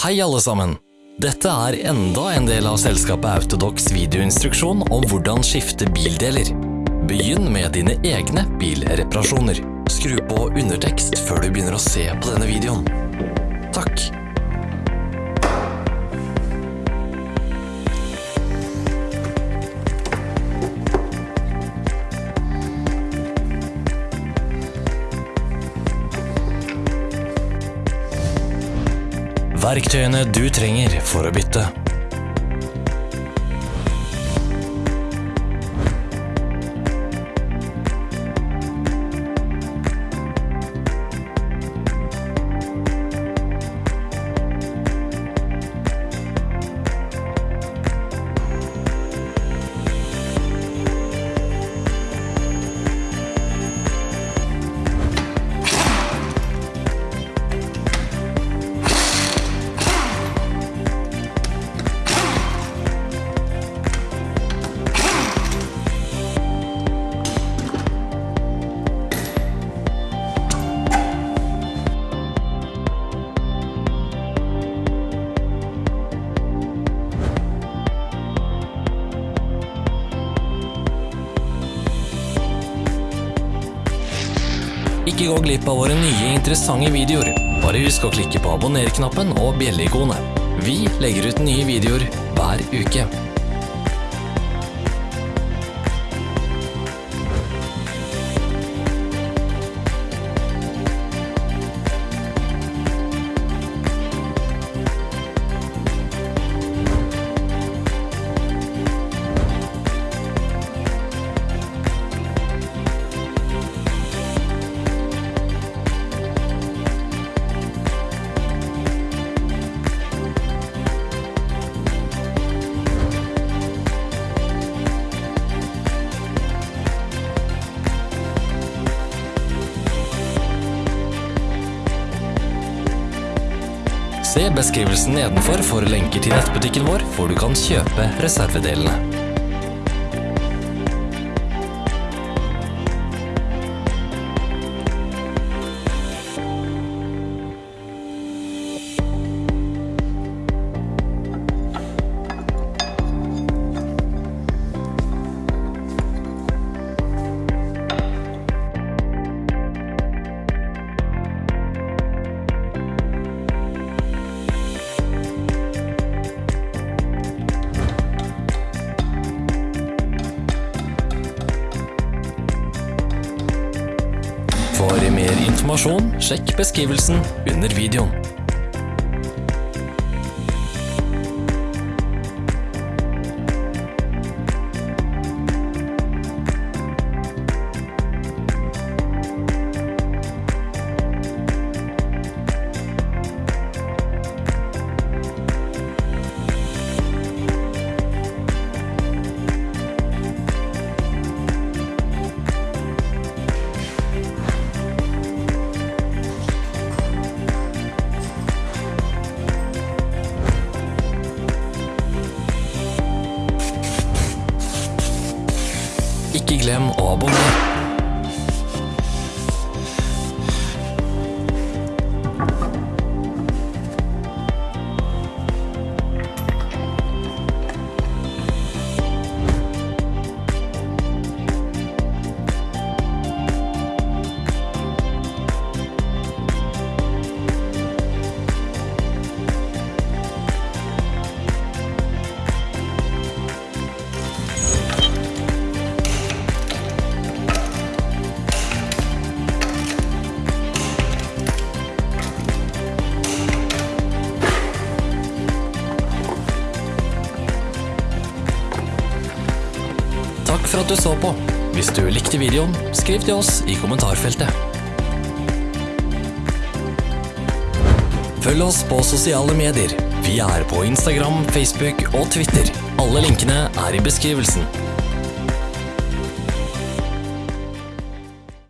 Hei alle sammen! Dette er enda en del av selskapet Autodox videoinstruksjon om hvordan skifte bildeler. Begynn med dine egne bilreparasjoner. Skru på undertekst før du begynner å se på denne videoen. Verktøyene du trenger for å bytte. Ikke gå glipp av våre nye interessante videoer. Bare husk å klikke på abonner-knappen og bjelle-ikonet. Vi legger ut nye videoer hver uke. Se beskrivelsen nedenfor for lenker til nettbutikken vår, hvor du kan kjøpe reservedelene. For mer informasjon, sjekk beskrivelsen under videoen. Glem å abonnere. For at du så på. Hvis du likte videoen, skriv til oss i kommentarfeltet. Følg oss på sosiale medier. Vi er på Instagram, Facebook og Twitter. Alle linkene er i beskrivelsen.